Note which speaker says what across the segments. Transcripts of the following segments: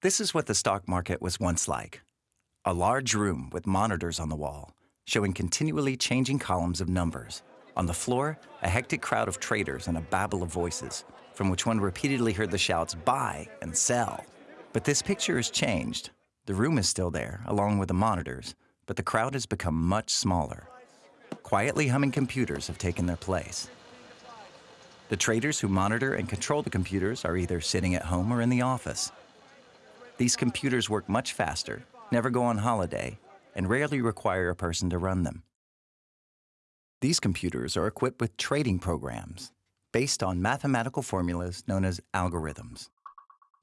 Speaker 1: This is what the stock market was once like a large room with monitors on the wall, showing continually changing columns of numbers. On the floor, a hectic crowd of traders and a babble of voices, from which one repeatedly heard the shouts, buy and sell. But this picture has changed. The room is still there, along with the monitors, but the crowd has become much smaller. Quietly humming computers have taken their place. The traders who monitor and control the computers are either sitting at home or in the office. These computers work much faster, never go on holiday, and rarely require a person to run them. These computers are equipped with trading programs based on mathematical formulas known as algorithms.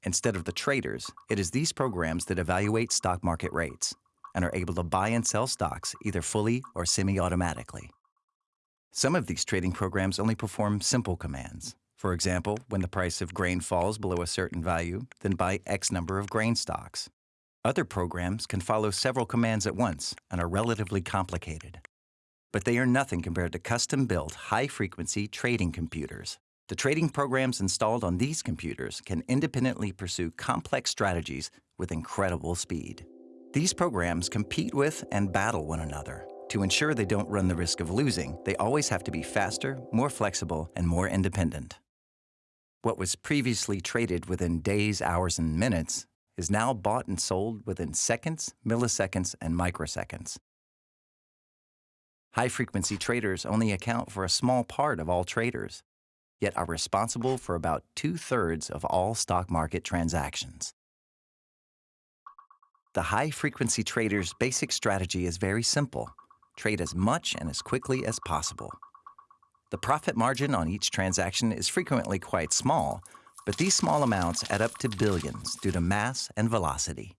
Speaker 1: Instead of the traders, it is these programs that evaluate stock market rates and are able to buy and sell stocks either fully or semi-automatically. Some of these trading programs only perform simple commands, for example, when the price of grain falls below a certain value, then buy X number of grain stocks. Other programs can follow several commands at once and are relatively complicated. But they are nothing compared to custom-built, high-frequency trading computers. The trading programs installed on these computers can independently pursue complex strategies with incredible speed. These programs compete with and battle one another. To ensure they don't run the risk of losing, they always have to be faster, more flexible, and more independent. What was previously traded within days, hours, and minutes is now bought and sold within seconds, milliseconds, and microseconds. High-frequency traders only account for a small part of all traders, yet are responsible for about two-thirds of all stock market transactions. The high-frequency trader's basic strategy is very simple. Trade as much and as quickly as possible. The profit margin on each transaction is frequently quite small, but these small amounts add up to billions due to mass and velocity.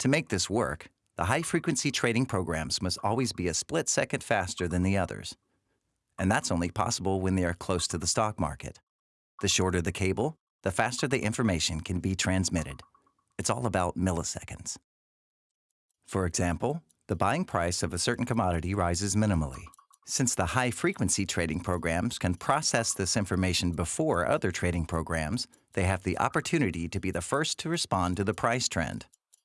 Speaker 1: To make this work, the high-frequency trading programs must always be a split second faster than the others. And that's only possible when they are close to the stock market. The shorter the cable, the faster the information can be transmitted. It's all about milliseconds. For example, the buying price of a certain commodity rises minimally. Since the high-frequency trading programs can process this information before other trading programs, they have the opportunity to be the first to respond to the price trend.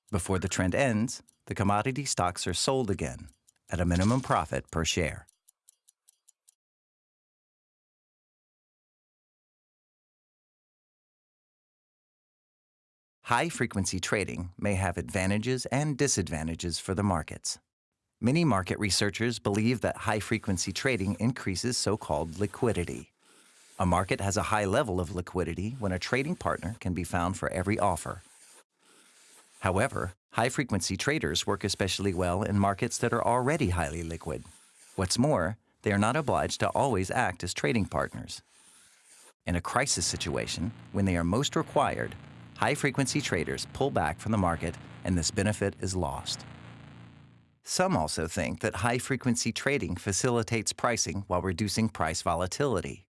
Speaker 1: Before the trend ends, the commodity stocks are sold again at a minimum profit per share. High-frequency trading may have advantages and disadvantages for the markets. Many market researchers believe that high-frequency trading increases so-called liquidity. A market has a high level of liquidity when a trading partner can be found for every offer. However, high-frequency traders work especially well in markets that are already highly liquid. What's more, they are not obliged to always act as trading partners. In a crisis situation, when they are most required, high-frequency traders pull back from the market and this benefit is lost. Some also think that high-frequency trading facilitates pricing while reducing price volatility.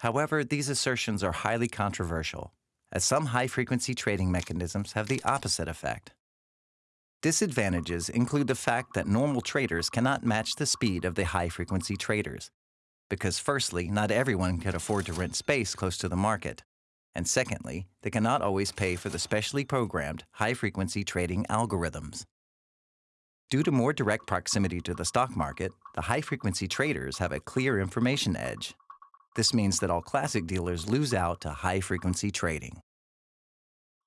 Speaker 1: However, these assertions are highly controversial, as some high-frequency trading mechanisms have the opposite effect. Disadvantages include the fact that normal traders cannot match the speed of the high-frequency traders, because firstly, not everyone can afford to rent space close to the market, and secondly, they cannot always pay for the specially programmed high-frequency trading algorithms. Due to more direct proximity to the stock market, the high-frequency traders have a clear information edge. This means that all classic dealers lose out to high-frequency trading.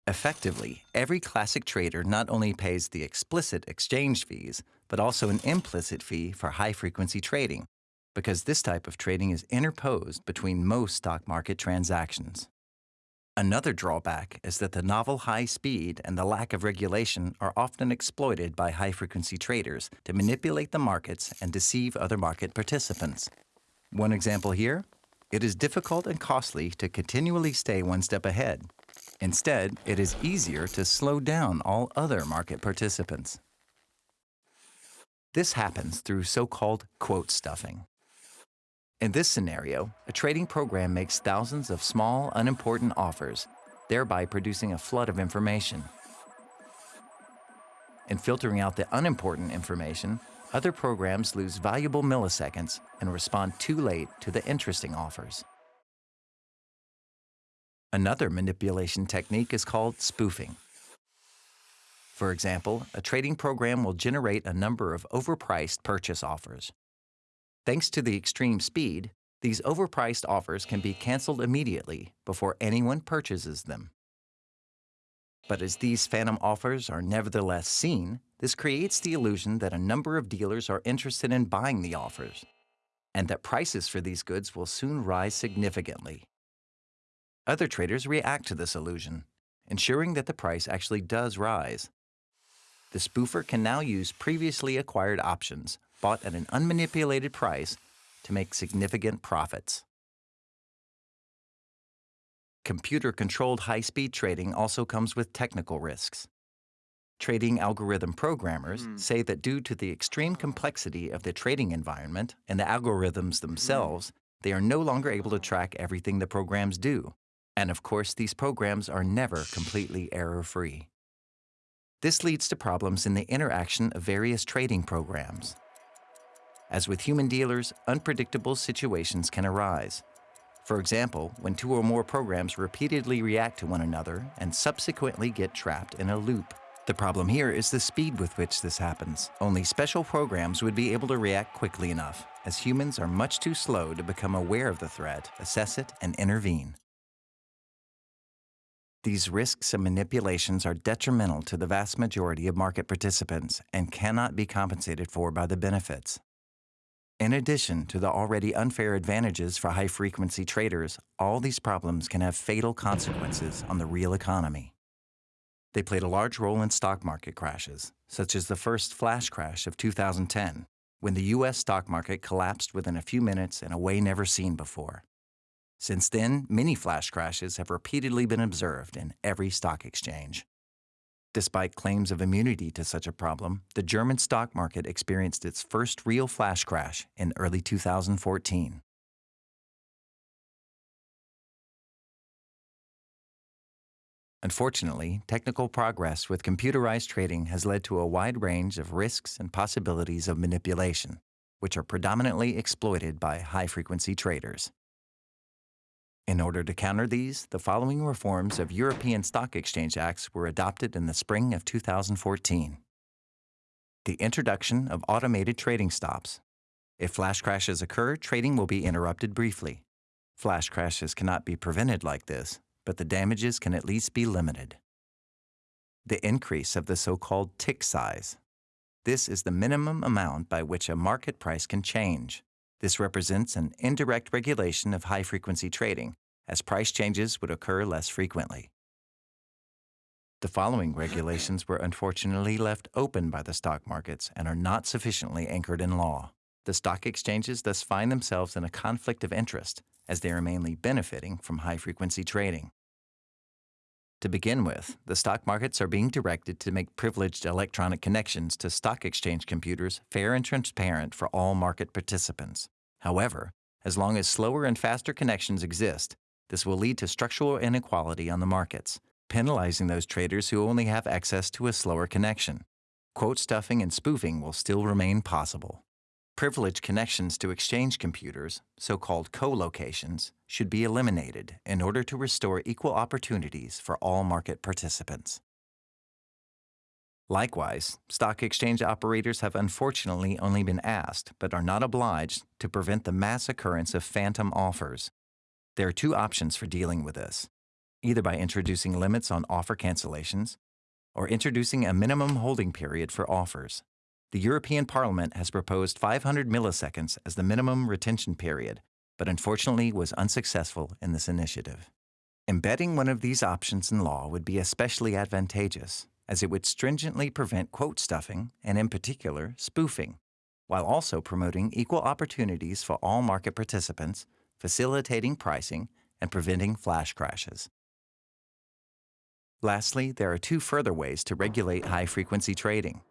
Speaker 1: Effectively, every classic trader not only pays the explicit exchange fees, but also an implicit fee for high-frequency trading, because this type of trading is interposed between most stock market transactions. Another drawback is that the novel high speed and the lack of regulation are often exploited by high-frequency traders to manipulate the markets and deceive other market participants. One example here, it is difficult and costly to continually stay one step ahead. Instead, it is easier to slow down all other market participants. This happens through so-called quote stuffing. In this scenario, a trading program makes thousands of small, unimportant offers, thereby producing a flood of information. In filtering out the unimportant information, other programs lose valuable milliseconds and respond too late to the interesting offers. Another manipulation technique is called spoofing. For example, a trading program will generate a number of overpriced purchase offers. Thanks to the extreme speed, these overpriced offers can be canceled immediately before anyone purchases them. But as these phantom offers are nevertheless seen, this creates the illusion that a number of dealers are interested in buying the offers, and that prices for these goods will soon rise significantly. Other traders react to this illusion, ensuring that the price actually does rise. The spoofer can now use previously acquired options bought at an unmanipulated price to make significant profits. Computer-controlled high-speed trading also comes with technical risks. Trading algorithm programmers mm. say that due to the extreme complexity of the trading environment and the algorithms hmm. themselves, mm. they are no longer able to track everything the programs do. And of course, these programs are never completely error-free. This leads to problems in the interaction of various trading programs. As with human dealers, unpredictable situations can arise. For example, when two or more programs repeatedly react to one another and subsequently get trapped in a loop. The problem here is the speed with which this happens. Only special programs would be able to react quickly enough, as humans are much too slow to become aware of the threat, assess it, and intervene. These risks and manipulations are detrimental to the vast majority of market participants and cannot be compensated for by the benefits. In addition to the already unfair advantages for high-frequency traders, all these problems can have fatal consequences on the real economy. They played a large role in stock market crashes, such as the first flash crash of 2010, when the U.S. stock market collapsed within a few minutes in a way never seen before. Since then, many flash crashes have repeatedly been observed in every stock exchange. Despite claims of immunity to such a problem, the German stock market experienced its first real flash crash in early 2014. Unfortunately, technical progress with computerized trading has led to a wide range of risks and possibilities of manipulation, which are predominantly exploited by high-frequency traders. In order to counter these, the following reforms of European Stock Exchange Acts were adopted in the spring of 2014. The introduction of automated trading stops. If flash crashes occur, trading will be interrupted briefly. Flash crashes cannot be prevented like this, but the damages can at least be limited. The increase of the so-called tick size. This is the minimum amount by which a market price can change. This represents an indirect regulation of high-frequency trading, as price changes would occur less frequently. The following regulations were unfortunately left open by the stock markets and are not sufficiently anchored in law. The stock exchanges thus find themselves in a conflict of interest, as they are mainly benefiting from high-frequency trading. To begin with, the stock markets are being directed to make privileged electronic connections to stock exchange computers fair and transparent for all market participants. However, as long as slower and faster connections exist, this will lead to structural inequality on the markets, penalizing those traders who only have access to a slower connection. Quote stuffing and spoofing will still remain possible. Privileged connections to exchange computers, so-called co-locations, should be eliminated in order to restore equal opportunities for all market participants. Likewise, stock exchange operators have unfortunately only been asked, but are not obliged, to prevent the mass occurrence of phantom offers. There are two options for dealing with this, either by introducing limits on offer cancellations or introducing a minimum holding period for offers the European Parliament has proposed 500 milliseconds as the minimum retention period, but unfortunately was unsuccessful in this initiative. Embedding one of these options in law would be especially advantageous, as it would stringently prevent quote stuffing and, in particular, spoofing, while also promoting equal opportunities for all market participants, facilitating pricing, and preventing flash crashes. Lastly, there are two further ways to regulate high-frequency trading.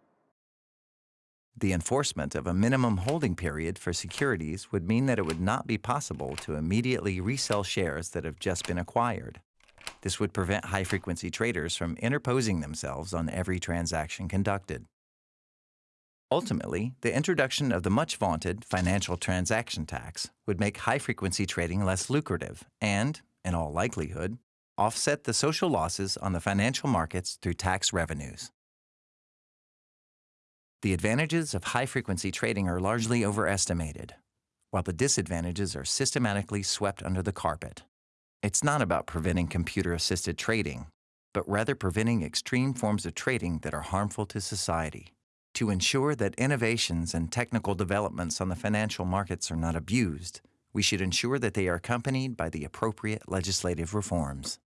Speaker 1: The enforcement of a minimum holding period for securities would mean that it would not be possible to immediately resell shares that have just been acquired. This would prevent high-frequency traders from interposing themselves on every transaction conducted. Ultimately, the introduction of the much vaunted financial transaction tax would make high-frequency trading less lucrative and, in all likelihood, offset the social losses on the financial markets through tax revenues. The advantages of high frequency trading are largely overestimated, while the disadvantages are systematically swept under the carpet. It's not about preventing computer assisted trading, but rather preventing extreme forms of trading that are harmful to society. To ensure that innovations and technical developments on the financial markets are not abused, we should ensure that they are accompanied by the appropriate legislative reforms.